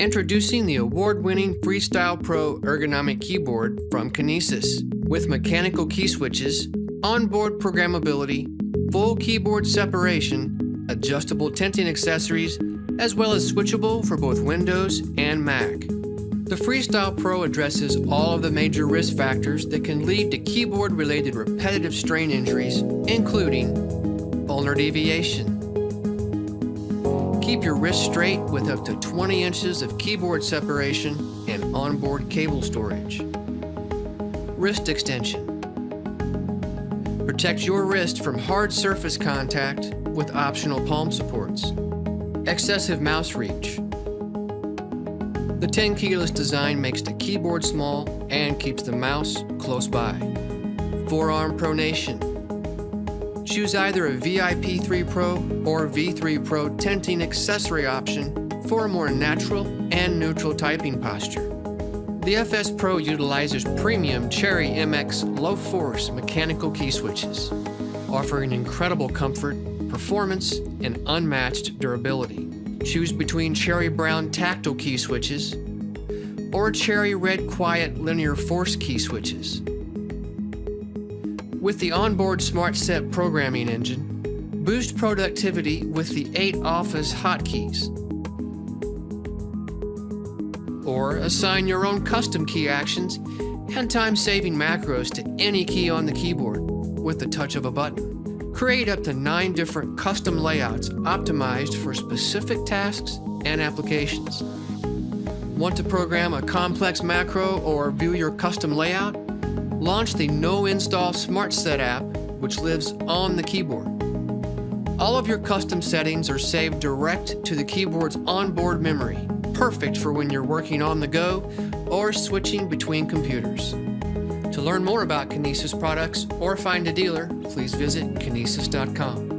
Introducing the award-winning Freestyle Pro ergonomic keyboard from Kinesis with mechanical key switches, onboard programmability, full keyboard separation, adjustable tenting accessories, as well as switchable for both Windows and Mac. The Freestyle Pro addresses all of the major risk factors that can lead to keyboard-related repetitive strain injuries, including ulnar deviation. Keep your wrist straight with up to 20 inches of keyboard separation and onboard cable storage. Wrist extension. Protect your wrist from hard surface contact with optional palm supports. Excessive mouse reach. The tenkeyless design makes the keyboard small and keeps the mouse close by. Forearm pronation. Choose either a VIP 3 Pro or V3 Pro tenting accessory option for a more natural and neutral typing posture. The FS Pro utilizes premium Cherry MX low-force mechanical key switches, offering incredible comfort, performance, and unmatched durability. Choose between Cherry Brown tactile key switches or Cherry Red Quiet linear force key switches. With the onboard SmartSet programming engine, boost productivity with the 8 Office hotkeys or assign your own custom key actions and time-saving macros to any key on the keyboard with the touch of a button. Create up to nine different custom layouts optimized for specific tasks and applications. Want to program a complex macro or view your custom layout? Launch the No Install SmartSet app, which lives on the keyboard. All of your custom settings are saved direct to the keyboard's onboard memory, perfect for when you're working on the go or switching between computers. To learn more about Kinesis products or find a dealer, please visit kinesis.com.